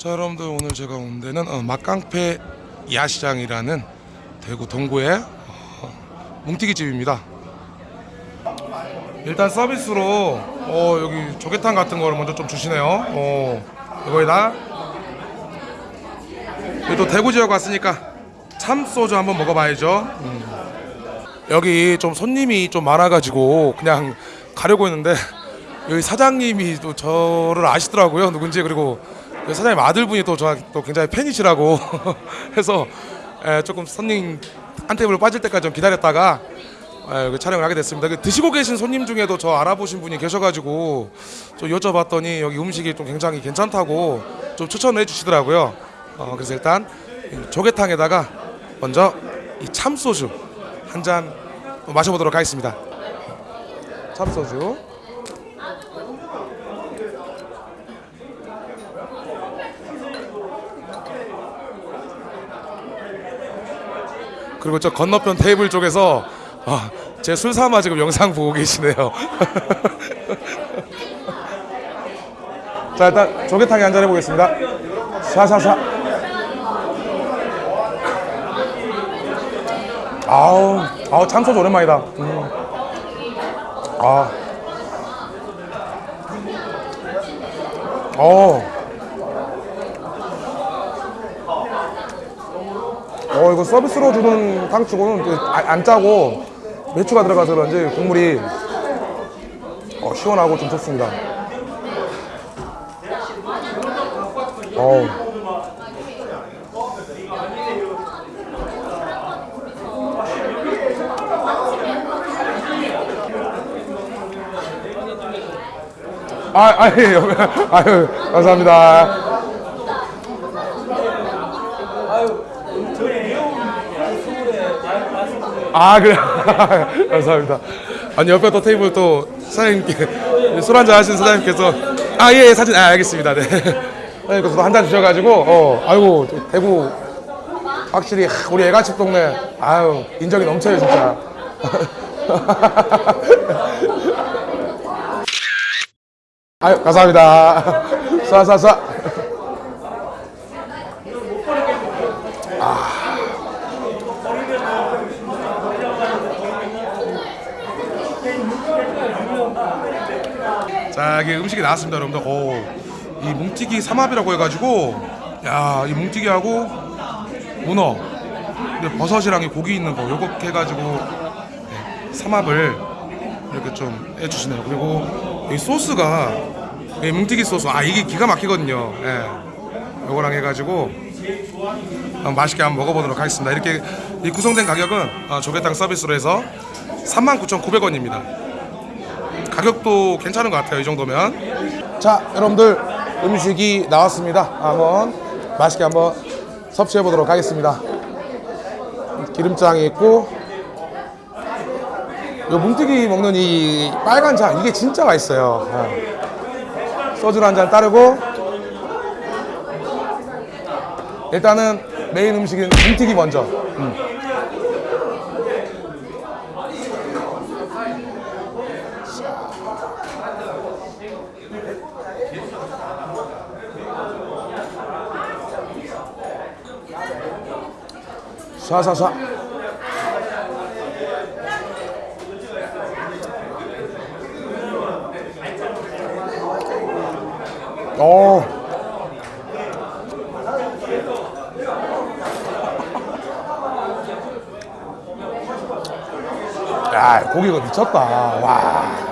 자 여러분들 오늘 제가 온 데는 어, 막강패 야시장이라는 대구 동구의 어, 뭉티기 집입니다. 일단 서비스로 어, 여기 조개탕 같은 거를 먼저 좀 주시네요. 어, 이거에다 여기 또 대구 지역 왔으니까 참소주 한번 먹어봐야죠. 음. 여기 좀 손님이 좀 많아가지고 그냥 가려고 했는데 여기 사장님이 또 저를 아시더라고요 누군지 그리고 그 사장님 아들분이 또 저한테 또 굉장히 팬이시라고 해서 에, 조금 손님 한 테이블 빠질 때까지 좀 기다렸다가 에, 여기 촬영을 하게 됐습니다. 그 드시고 계신 손님 중에도 저 알아보신 분이 계셔가지고 좀 여쭤봤더니 여기 음식이 좀 굉장히 괜찮다고 좀 추천을 해주시더라고요. 어, 그래서 일단 이 조개탕에다가 먼저 이 참소주 한 잔 마셔보도록 하겠습니다. 참소주. 그리고 저 건너편 테이블 쪽에서 아, 제 술 삼아 지금 영상 보고 계시네요. 자 일단 조개탕에 한잔 해보겠습니다. 샤샤샤. 아우, 아우 참소주 오랜만이다. 음. 아. 어. 어 이거 서비스로 주는 탕치고는 안 짜고 매추가 들어가서 그런지 국물이 어, 시원하고 좀 좋습니다. 어우. 아, 아, 예, 아유, 감사합니다. 아 그래 감사합니다. 아니 옆에 또 테이블 또 사장님께 술 한잔 하시는 사장님께서 아예 예, 사진 아 알겠습니다. 네. 사장님께서 한잔 주셔가지고 어 아이고 대구 확실히 하, 우리 애가집 동네 아유 인정이 넘쳐요 진짜. 아유 감사합니다. 쏴쏴쏴 자 이게 음식이 나왔습니다 여러분들. 오, 이 뭉티기 삼합이라고 해가지고 야이 뭉티기하고 문어 근데 버섯이랑 이 고기 있는 거 요거 해가지고 네, 삼합을 이렇게 좀 해주시네요. 그리고 이 소스가 이 뭉티기 소스 아 이게 기가 막히거든요. 예. 요거랑 해가지고 한번 맛있게 한번 먹어보도록 하겠습니다. 이렇게 이 구성된 가격은 어, 조개탕 서비스로 해서 39,900원입니다 가격도 괜찮은 것 같아요 이 정도면. 자 여러분들 음식이 나왔습니다. 한번 맛있게 한번 섭취해 보도록 하겠습니다. 기름장이 있고 요 뭉티기 먹는 이 빨간 장 이게 진짜 맛있어요. 어. 소주 한잔 따르고 일단은 메인 음식은 뭉티기 먼저. 음. 샤샤샤 어. 야, 고기가 미쳤다. 와.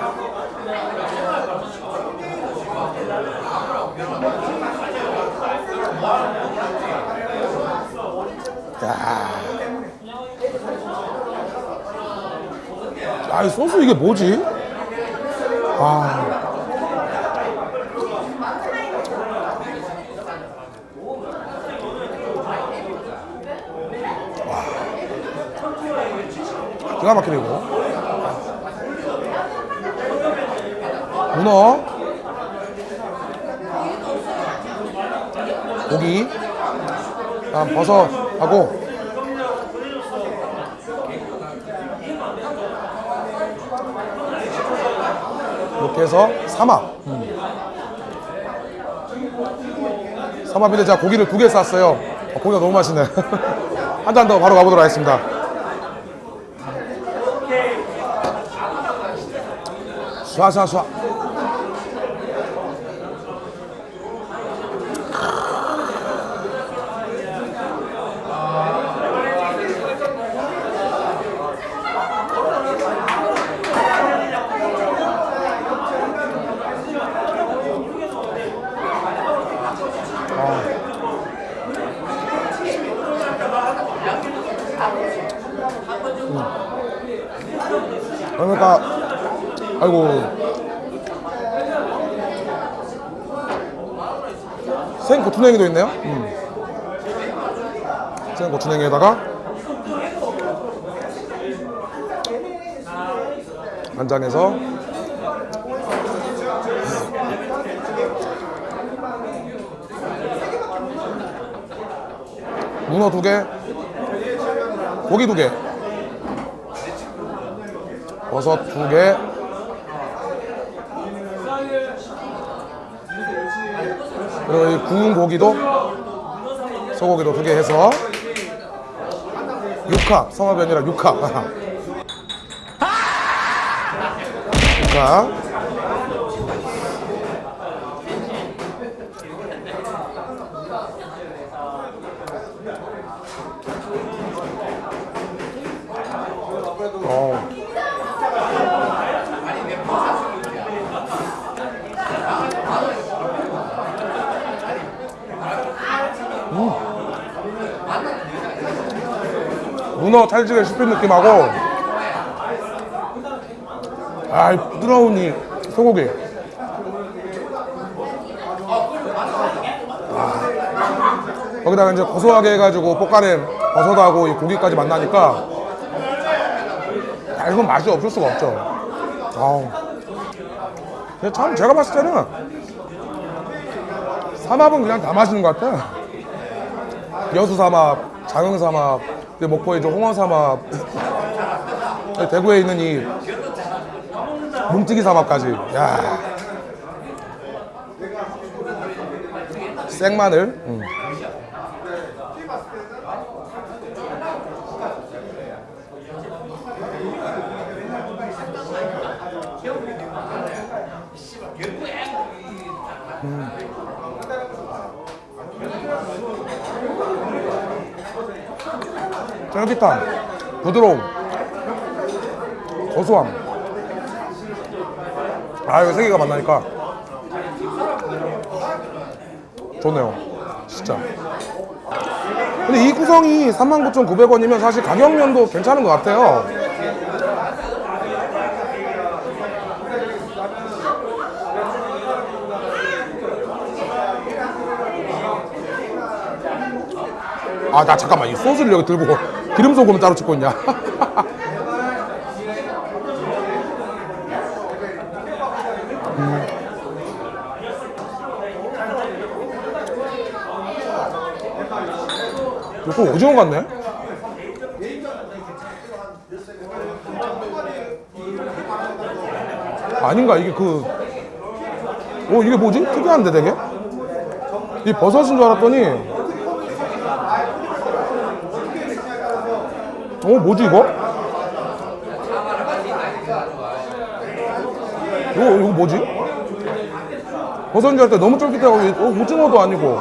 아, 이 소스 이게 뭐지? 아. 와. 기가 막히네, 이거. 문어. 고기. 다음 버섯하고 이렇게 해서 삼합 삼합인데 제가 고기를 두 개 쌌어요. 어, 고기가 너무 맛있네. 한 잔 더 바로 가보도록 하겠습니다. 쏴쏴쏴. 그러니까 아이고 생 고추냉이도 있네요. 음. 생 고추냉이에다가 간장에서 문어 두 개, 고기 두 개, 버섯 두 개, 그리고 이 구운 고기도 소고기도 두 개 해서 성합이 아니라 육화 육화 어. 문어 탈지게 씹힌 느낌하고 아, 이 부드러운 이 소고기. 아. 거기다가 이제 고소하게 해가지고 볶아낸 버섯하고 이 고기까지 만나니까 아, 이건 맛이 없을 수가 없죠. 아우. 참 제가 봤을 때는 삼합은 그냥 다 맛있는 것 같아. 여수 삼합, 장흥 삼합, 근데 이제 홍어 삼합, 대구에 있는 이 뭉티기 삼합까지. 야. 생마늘. 음. 쫄깃함, 부드러움, 고소함. 아, 이거 세 개가 만나니까 좋네요. 진짜. 근데 이 구성이 39,900원이면 사실 가격면도 괜찮은 것 같아요. 아, 나 잠깐만. 이 소스를 여기 들고 기름 소금은 따로 찍고 있냐? 음. 이거 오징어 같네? 아닌가? 이게 그, 어, 이게 뭐지? 특이한데 되게? 이 버섯인 줄 알았더니, 어 뭐지 이거? 이거 이거 뭐지? 버섯인 줄 알때 너무 쫄깃하고 어, 오징어도 아니고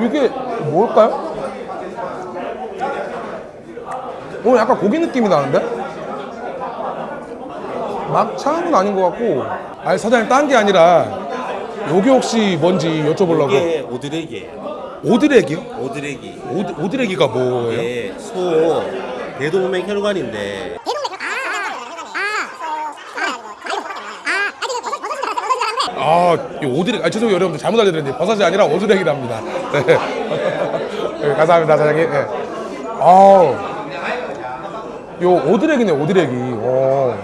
이게 뭘까요? 어 약간 고기 느낌이 나는데? 막창은 아닌 것 같고 아니 사장님 딴 게 아니라 여기 혹시 뭔지 여쭤보려고 이게 오드레기예요. 오드레기요? 오드레기. 오드, 오드레기가 뭐예요? 예, 소 대동맥 혈관인데 아, 이 오드렉, 아, 죄송해요, 여러분들. 잘못 알려드렸는데, 버섯이 아니라 오드렉이랍니다. 네. 네, 감사합니다, 사장님. 네. 아우. 요 오드렉이네, 오드렉이. 오.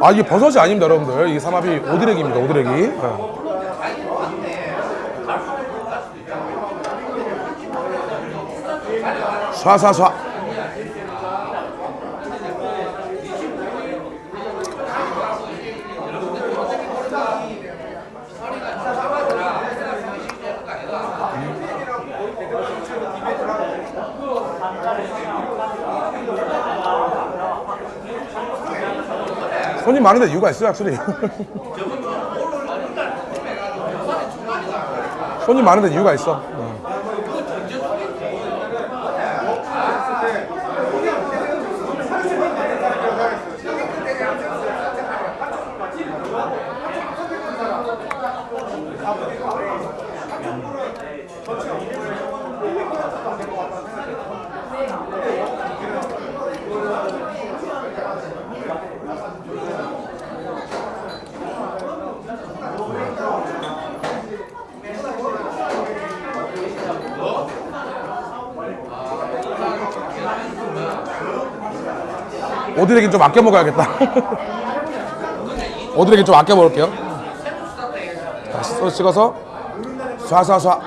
아, 이게 버섯이 아닙니다, 여러분들. 이 삼합이 오드렉입니다, 오드렉이. 네. 쏴쏴쏴. 손님 많은데 이유가 있어요 확실히? 손님 많은데 이유가 있어. 어. 어. 오드레긴 좀 아껴 먹어야겠다 오드레긴 좀 아껴 먹을게요 다시 소스 찍어서 쏴쏴쏴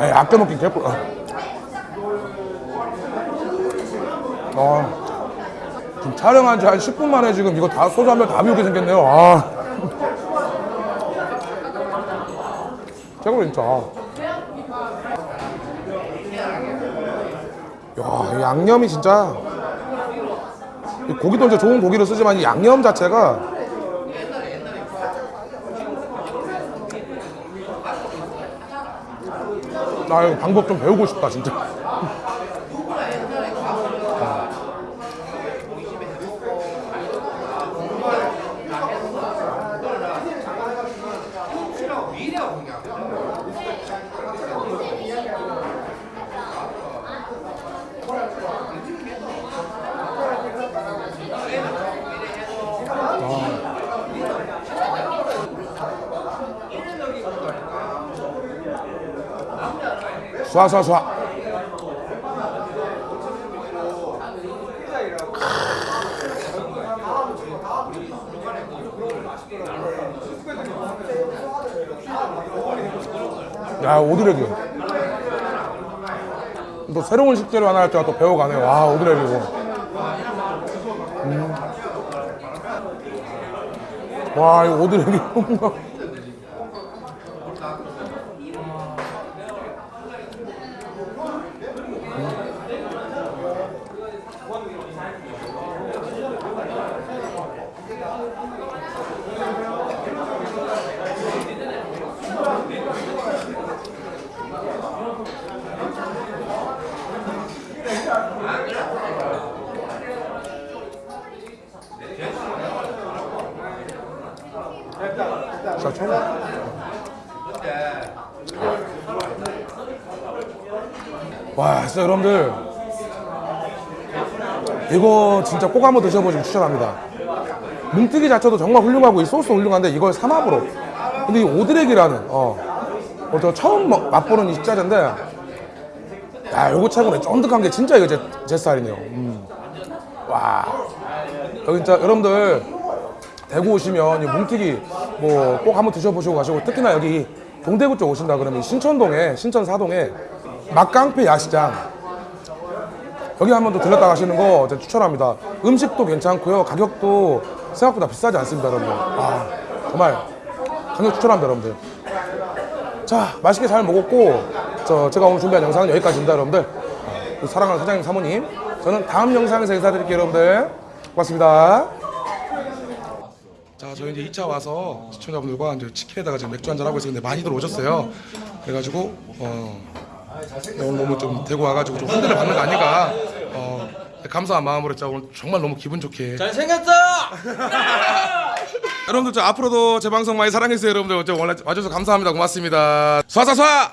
에이 아껴 먹긴 개꿀 어. 어. 지금 촬영한 지 한 10분 만에 지금 이거 다 소주 한 병다 비우게 생겼네요 아. 최고로 진짜 야, 이 양념이 진짜 이 고기도 이제 좋은 고기를 쓰지만 이 양념 자체가 나 이거 방법 좀 배우고 싶다 진짜 쏴쏴쏴. 야 오드레기 또 새로운 식재료 하나 할 때가 또 배워가네 와 오드레기 이거. 음. 와 이거 오드레기 와 진짜 여러분들. 이거 진짜 꼭 한번 드셔보시면 추천합니다. 뭉뜨기 자체도 정말 훌륭하고 이 소스 훌륭한데 이걸 삼합으로. 근데 이 오드렉이라는 어, 어, 저 처음 먹- 맛보는 이 식자재인데 야 요거 최고네. 쫀득한 게 진짜 이거 제, 제 스타일이네요. 음. 와. 여기 진짜 여러분들 대구 오시면 이 뭉티기 뭐 꼭 한번 드셔보시고 가시고 특히나 여기 동대구 쪽 오신다 그러면 이 신천동에 신천 사동에 막강패 야시장 여기 한번 또 들렸다 가시는 거 추천합니다. 음식도 괜찮고요. 가격도 생각보다 비싸지 않습니다, 여러분들. 아, 정말 강력 추천합니다, 여러분들. 자, 맛있게 잘 먹었고, 저 제가 오늘 준비한 영상은 여기까지입니다, 여러분들. 아, 사랑하는 사장님, 사모님. 저는 다음 영상에서 인사드릴게요, 여러분들. 고맙습니다. 자, 저희 이제 2차 와서 시청자분들과 이제 치킨에다가 지금 맥주 한잔 하고 있었는데 많이들 오셨어요. 그래가지고, 어, 오늘 너무 좀 대구 와가지고 좀 흔들을 받는 거 아닌가. 어, 감사한 마음으로 진짜 오늘 정말 너무 기분 좋게. 잘생겼어! 여러분들 저 앞으로도 제 방송 많이 사랑해주세요. 여러분들 저 원래 와줘서 감사합니다. 고맙습니다. 쏴쏴쏴